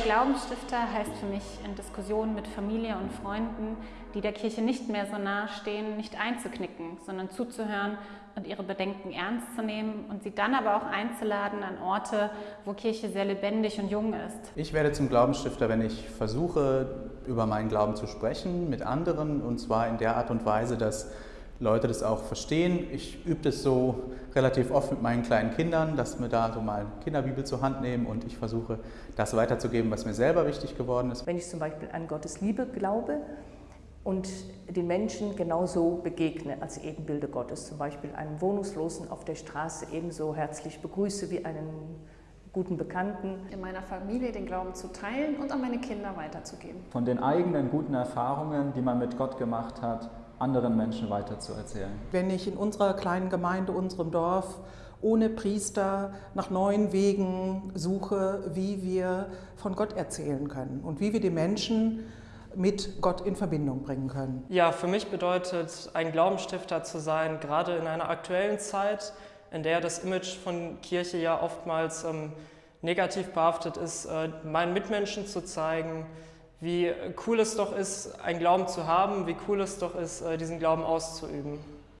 Glaubensstifter heißt für mich, in Diskussionen mit Familie und Freunden, die der Kirche nicht mehr so nahe stehen, nicht einzuknicken, sondern zuzuhören und ihre Bedenken ernst zu nehmen und sie dann aber auch einzuladen an Orte, wo Kirche sehr lebendig und jung ist. Ich werde zum Glaubensstifter, wenn ich versuche, über meinen Glauben zu sprechen mit anderen und zwar in der Art und Weise, dass Leute das auch verstehen. Ich übe das so relativ oft mit meinen kleinen Kindern, dass wir da so mal eine Kinderbibel zur Hand nehmen und ich versuche, das weiterzugeben, was mir selber wichtig geworden ist. Wenn ich zum Beispiel an Gottes Liebe glaube und den Menschen genauso begegne als Ebenbilder Gottes, zum Beispiel einen Wohnungslosen auf der Straße ebenso herzlich begrüße wie einen guten Bekannten. In meiner Familie den Glauben zu teilen und an meine Kinder weiterzugeben. Von den eigenen guten Erfahrungen, die man mit Gott gemacht hat, anderen Menschen weiterzuerzählen. Wenn ich in unserer kleinen Gemeinde, unserem Dorf, ohne Priester nach neuen Wegen suche, wie wir von Gott erzählen können und wie wir die Menschen mit Gott in Verbindung bringen können. Ja, für mich bedeutet ein Glaubensstifter zu sein, gerade in einer aktuellen Zeit, in der das Image von Kirche ja oftmals ähm, negativ behaftet ist, äh, meinen Mitmenschen zu zeigen, wie cool es doch ist, einen Glauben zu haben, wie cool es doch ist, äh, diesen Glauben auszuüben.